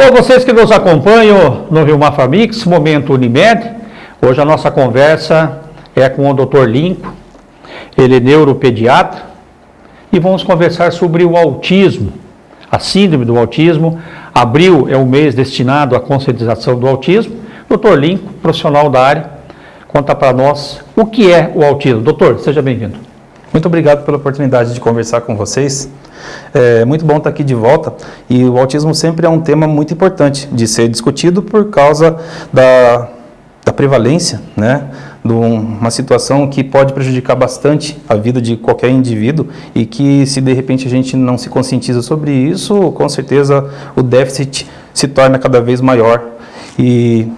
Alô, vocês que nos acompanham no Rio Mafamix, Momento Unimed. Hoje a nossa conversa é com o Dr. Linco, ele é neuropediatra, e vamos conversar sobre o autismo, a síndrome do autismo. Abril é o mês destinado à conscientização do autismo. Dr. Linco, profissional da área, conta para nós o que é o autismo. Doutor, seja bem-vindo. Muito obrigado pela oportunidade de conversar com vocês. É muito bom estar aqui de volta e o autismo sempre é um tema muito importante de ser discutido por causa da, da prevalência, né, de uma situação que pode prejudicar bastante a vida de qualquer indivíduo e que se de repente a gente não se conscientiza sobre isso, com certeza o déficit se torna cada vez maior. E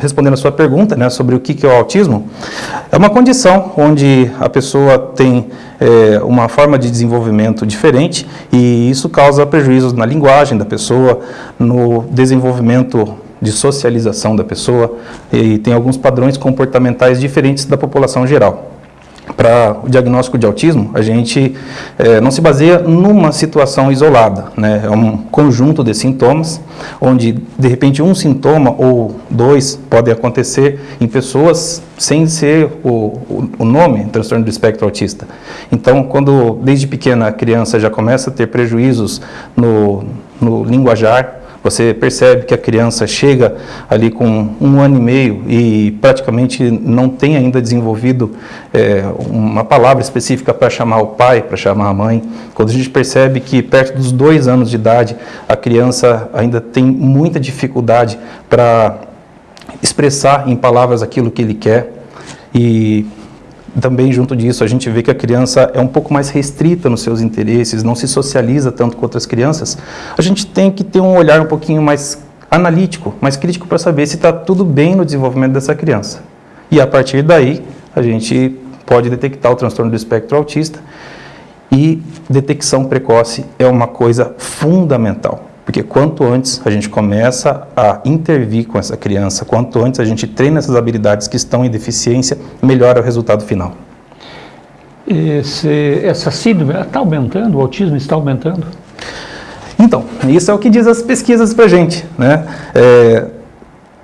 respondendo a sua pergunta né, sobre o que é o autismo, é uma condição onde a pessoa tem é, uma forma de desenvolvimento diferente e isso causa prejuízos na linguagem da pessoa, no desenvolvimento de socialização da pessoa e tem alguns padrões comportamentais diferentes da população geral para o diagnóstico de autismo, a gente é, não se baseia numa situação isolada, né? é um conjunto de sintomas, onde de repente um sintoma ou dois podem acontecer em pessoas sem ser o, o, o nome transtorno do espectro autista. Então, quando desde pequena a criança já começa a ter prejuízos no, no linguajar, você percebe que a criança chega ali com um ano e meio e praticamente não tem ainda desenvolvido é, uma palavra específica para chamar o pai, para chamar a mãe. Quando a gente percebe que perto dos dois anos de idade a criança ainda tem muita dificuldade para expressar em palavras aquilo que ele quer e também junto disso a gente vê que a criança é um pouco mais restrita nos seus interesses, não se socializa tanto com outras crianças, a gente tem que ter um olhar um pouquinho mais analítico, mais crítico para saber se está tudo bem no desenvolvimento dessa criança. E a partir daí a gente pode detectar o transtorno do espectro autista e detecção precoce é uma coisa fundamental. Porque quanto antes a gente começa a intervir com essa criança, quanto antes a gente treina essas habilidades que estão em deficiência, melhora o resultado final. Esse, essa síndrome está aumentando, o autismo está aumentando? Então, isso é o que diz as pesquisas para a gente. Né? É,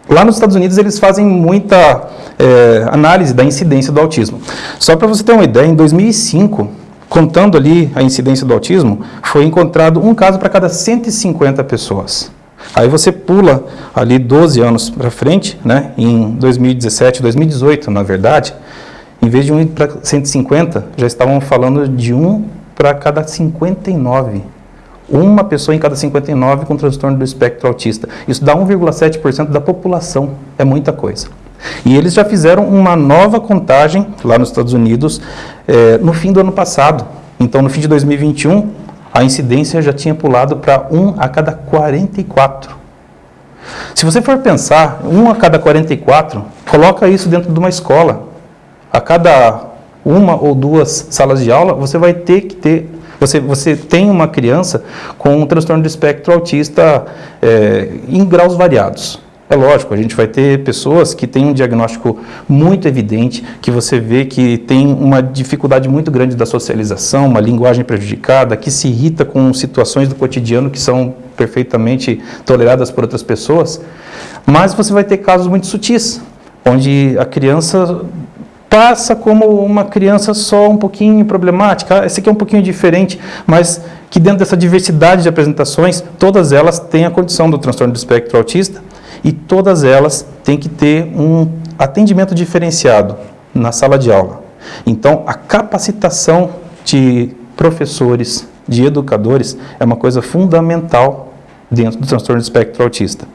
lá nos Estados Unidos eles fazem muita é, análise da incidência do autismo. Só para você ter uma ideia, em 2005 contando ali a incidência do autismo, foi encontrado um caso para cada 150 pessoas. Aí você pula ali 12 anos para frente, né, em 2017, 2018, na verdade, em vez de 1 para 150, já estavam falando de 1 para cada 59. Uma pessoa em cada 59 com transtorno do espectro autista. Isso dá 1,7% da população. É muita coisa. E eles já fizeram uma nova contagem lá nos Estados Unidos é, no fim do ano passado. Então, no fim de 2021, a incidência já tinha pulado para 1 a cada 44. Se você for pensar, 1 a cada 44, coloca isso dentro de uma escola. A cada uma ou duas salas de aula, você vai ter que ter você, você tem uma criança com um transtorno do espectro autista é, em graus variados. É lógico, a gente vai ter pessoas que têm um diagnóstico muito evidente, que você vê que tem uma dificuldade muito grande da socialização, uma linguagem prejudicada, que se irrita com situações do cotidiano que são perfeitamente toleradas por outras pessoas, mas você vai ter casos muito sutis, onde a criança passa como uma criança só um pouquinho problemática, esse aqui é um pouquinho diferente, mas que dentro dessa diversidade de apresentações, todas elas têm a condição do transtorno do espectro autista, e todas elas têm que ter um atendimento diferenciado na sala de aula. Então, a capacitação de professores, de educadores, é uma coisa fundamental dentro do transtorno de espectro autista.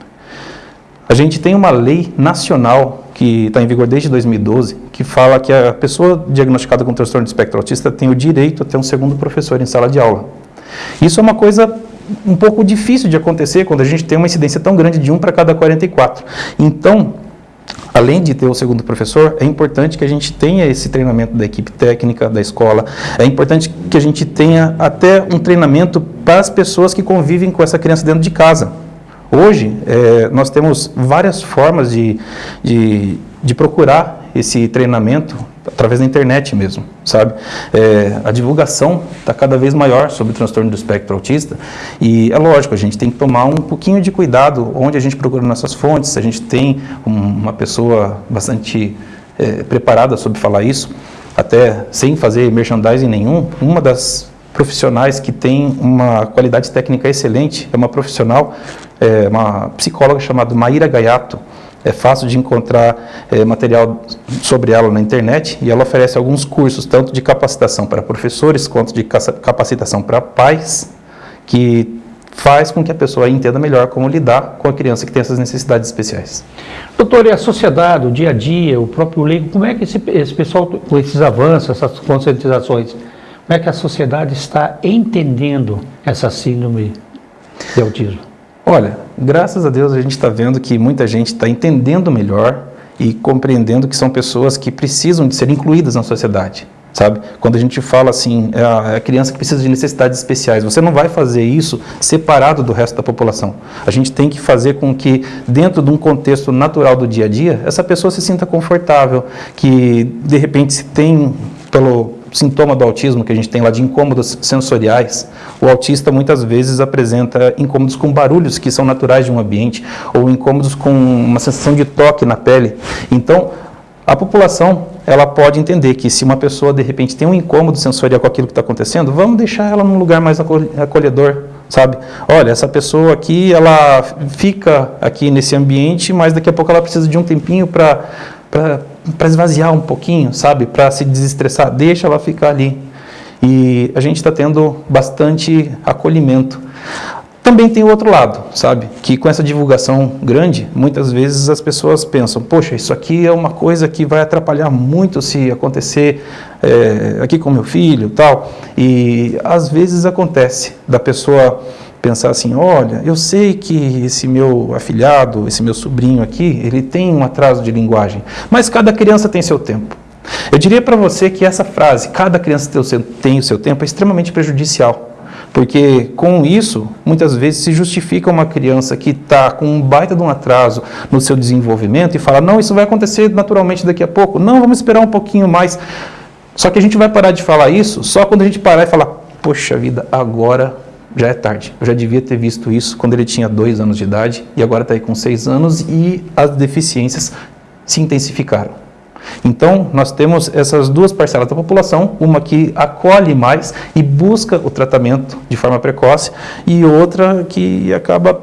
A gente tem uma lei nacional que está em vigor desde 2012, que fala que a pessoa diagnosticada com transtorno de espectro autista tem o direito a ter um segundo professor em sala de aula. Isso é uma coisa um pouco difícil de acontecer quando a gente tem uma incidência tão grande de 1 para cada 44. Então, além de ter o segundo professor, é importante que a gente tenha esse treinamento da equipe técnica da escola, é importante que a gente tenha até um treinamento para as pessoas que convivem com essa criança dentro de casa. Hoje, é, nós temos várias formas de, de, de procurar esse treinamento através da internet mesmo, sabe? É, a divulgação está cada vez maior sobre o transtorno do espectro autista e é lógico, a gente tem que tomar um pouquinho de cuidado onde a gente procura nossas fontes, a gente tem um, uma pessoa bastante é, preparada sobre falar isso, até sem fazer merchandising nenhum, uma das profissionais que tem uma qualidade técnica excelente, é uma profissional, é uma psicóloga chamada Maíra Gaiato, é fácil de encontrar é, material sobre ela na internet e ela oferece alguns cursos, tanto de capacitação para professores quanto de capacitação para pais, que faz com que a pessoa entenda melhor como lidar com a criança que tem essas necessidades especiais. Doutor, e a sociedade, o dia a dia, o próprio leigo, como é que esse, esse pessoal, com esses avanços, essas conscientizações, como é que a sociedade está entendendo essa síndrome de autismo? Olha, graças a Deus a gente está vendo que muita gente está entendendo melhor e compreendendo que são pessoas que precisam de ser incluídas na sociedade, sabe? Quando a gente fala assim, é a é criança que precisa de necessidades especiais, você não vai fazer isso separado do resto da população. A gente tem que fazer com que, dentro de um contexto natural do dia a dia, essa pessoa se sinta confortável, que de repente se tem pelo sintoma do autismo que a gente tem lá de incômodos sensoriais, o autista muitas vezes apresenta incômodos com barulhos que são naturais de um ambiente, ou incômodos com uma sensação de toque na pele. Então, a população ela pode entender que se uma pessoa de repente tem um incômodo sensorial com aquilo que está acontecendo, vamos deixar ela num lugar mais acolhedor, sabe? Olha, essa pessoa aqui, ela fica aqui nesse ambiente, mas daqui a pouco ela precisa de um tempinho para para esvaziar um pouquinho, sabe? Para se desestressar, deixa ela ficar ali. E a gente está tendo bastante acolhimento. Também tem o outro lado, sabe? Que com essa divulgação grande, muitas vezes as pessoas pensam, poxa, isso aqui é uma coisa que vai atrapalhar muito se acontecer é, aqui com meu filho tal. E às vezes acontece da pessoa pensar assim, olha, eu sei que esse meu afilhado, esse meu sobrinho aqui, ele tem um atraso de linguagem, mas cada criança tem seu tempo. Eu diria para você que essa frase, cada criança tem o seu tempo, é extremamente prejudicial. Porque com isso, muitas vezes se justifica uma criança que está com um baita de um atraso no seu desenvolvimento e fala, não, isso vai acontecer naturalmente daqui a pouco. Não, vamos esperar um pouquinho mais. Só que a gente vai parar de falar isso só quando a gente parar e falar, poxa vida, agora já é tarde. Eu já devia ter visto isso quando ele tinha dois anos de idade e agora está aí com seis anos e as deficiências se intensificaram. Então, nós temos essas duas parcelas da população, uma que acolhe mais e busca o tratamento de forma precoce, e outra que acaba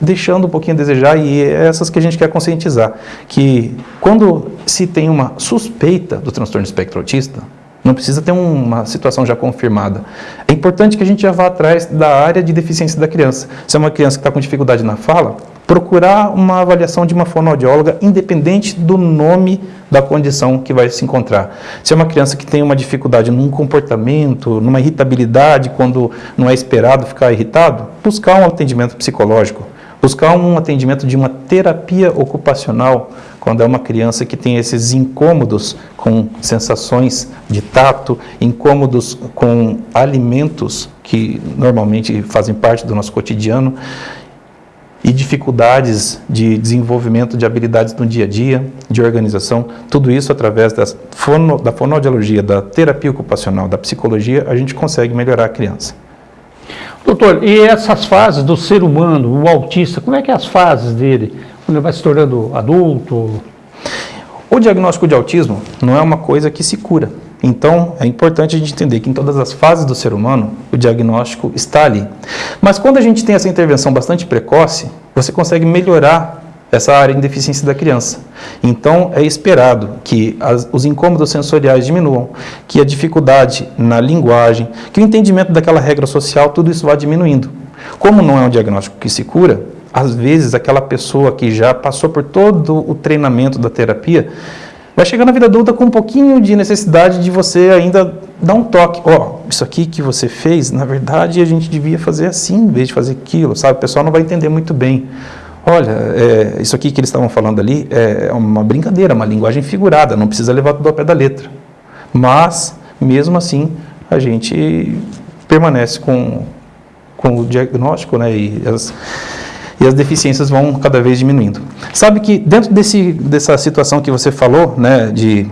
deixando um pouquinho a desejar, e é essas que a gente quer conscientizar, que quando se tem uma suspeita do transtorno espectro autista, não precisa ter uma situação já confirmada. É importante que a gente já vá atrás da área de deficiência da criança. Se é uma criança que está com dificuldade na fala, procurar uma avaliação de uma fonoaudióloga independente do nome da condição que vai se encontrar. Se é uma criança que tem uma dificuldade num comportamento, numa irritabilidade, quando não é esperado ficar irritado, buscar um atendimento psicológico, buscar um atendimento de uma terapia ocupacional, quando é uma criança que tem esses incômodos com sensações de tato, incômodos com alimentos que normalmente fazem parte do nosso cotidiano e dificuldades de desenvolvimento de habilidades no dia a dia, de organização, tudo isso através das fono, da fonoaudiologia, da terapia ocupacional, da psicologia, a gente consegue melhorar a criança. Doutor, e essas fases do ser humano, o autista, como é que é as fases dele? Quando ele vai se tornando adulto? O diagnóstico de autismo não é uma coisa que se cura. Então, é importante a gente entender que em todas as fases do ser humano, o diagnóstico está ali. Mas quando a gente tem essa intervenção bastante precoce, você consegue melhorar essa área de deficiência da criança. Então, é esperado que as, os incômodos sensoriais diminuam, que a dificuldade na linguagem, que o entendimento daquela regra social, tudo isso vá diminuindo. Como não é um diagnóstico que se cura, às vezes aquela pessoa que já passou por todo o treinamento da terapia vai chegar na vida adulta com um pouquinho de necessidade de você ainda dar um toque. Ó, oh, isso aqui que você fez, na verdade a gente devia fazer assim em vez de fazer aquilo, sabe? O pessoal não vai entender muito bem. Olha, é, isso aqui que eles estavam falando ali é uma brincadeira, uma linguagem figurada, não precisa levar tudo ao pé da letra. Mas, mesmo assim, a gente permanece com, com o diagnóstico né, e as, e as deficiências vão cada vez diminuindo. Sabe que dentro desse, dessa situação que você falou, né, de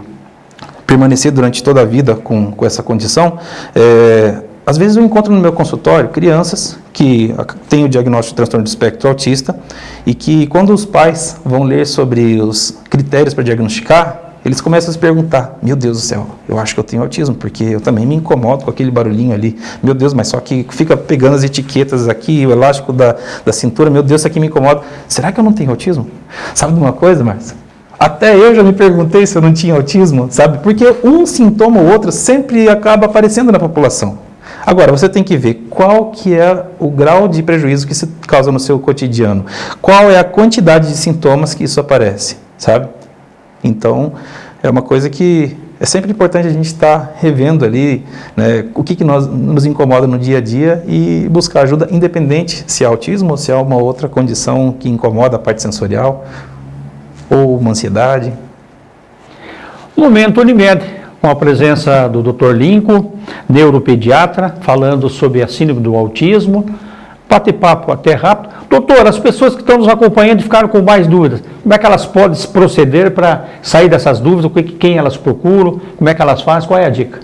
permanecer durante toda a vida com, com essa condição, é, às vezes eu encontro no meu consultório crianças que têm o diagnóstico de transtorno do espectro autista e que quando os pais vão ler sobre os critérios para diagnosticar, eles começam a se perguntar, meu Deus do céu, eu acho que eu tenho autismo, porque eu também me incomodo com aquele barulhinho ali, meu Deus, mas só que fica pegando as etiquetas aqui, o elástico da, da cintura, meu Deus, isso aqui me incomoda. Será que eu não tenho autismo? Sabe de uma coisa, Márcia? Até eu já me perguntei se eu não tinha autismo, sabe? Porque um sintoma ou outro sempre acaba aparecendo na população. Agora, você tem que ver qual que é o grau de prejuízo que isso causa no seu cotidiano. Qual é a quantidade de sintomas que isso aparece, sabe? Então, é uma coisa que é sempre importante a gente estar tá revendo ali né, o que, que nós, nos incomoda no dia a dia e buscar ajuda, independente se é autismo ou se é uma outra condição que incomoda a parte sensorial ou uma ansiedade. Momento Unimed, com a presença do Dr. Lincoln, neuropediatra, falando sobre a síndrome do autismo. Bate-papo até rápido. Doutor, as pessoas que estão nos acompanhando ficaram com mais dúvidas. Como é que elas podem se proceder para sair dessas dúvidas? Quem elas procuram? Como é que elas fazem? Qual é a dica?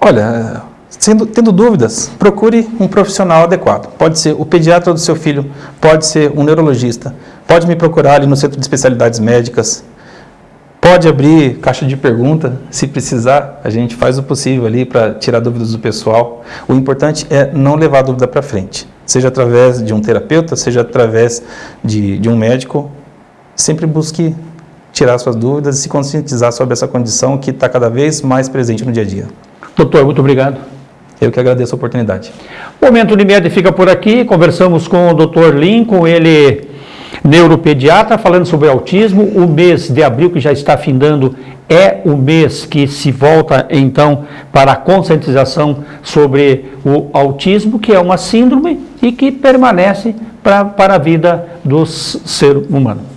Olha, sendo, tendo dúvidas, procure um profissional adequado. Pode ser o pediatra do seu filho, pode ser um neurologista, pode me procurar ali no Centro de Especialidades Médicas, pode abrir caixa de pergunta, se precisar, a gente faz o possível ali para tirar dúvidas do pessoal. O importante é não levar a dúvida para frente seja através de um terapeuta, seja através de, de um médico, sempre busque tirar suas dúvidas e se conscientizar sobre essa condição que está cada vez mais presente no dia a dia. Doutor, muito obrigado. Eu que agradeço a oportunidade. O Momento Unimed fica por aqui. Conversamos com o Dr. Lincoln, ele neuropediatra, falando sobre autismo. O mês de abril, que já está findando, é o mês que se volta, então, para a conscientização sobre o autismo, que é uma síndrome e que permanece pra, para a vida do ser humano.